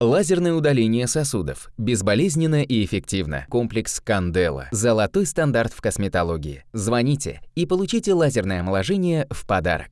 Лазерное удаление сосудов. Безболезненно и эффективно. Комплекс Кандела. Золотой стандарт в косметологии. Звоните и получите лазерное омоложение в подарок.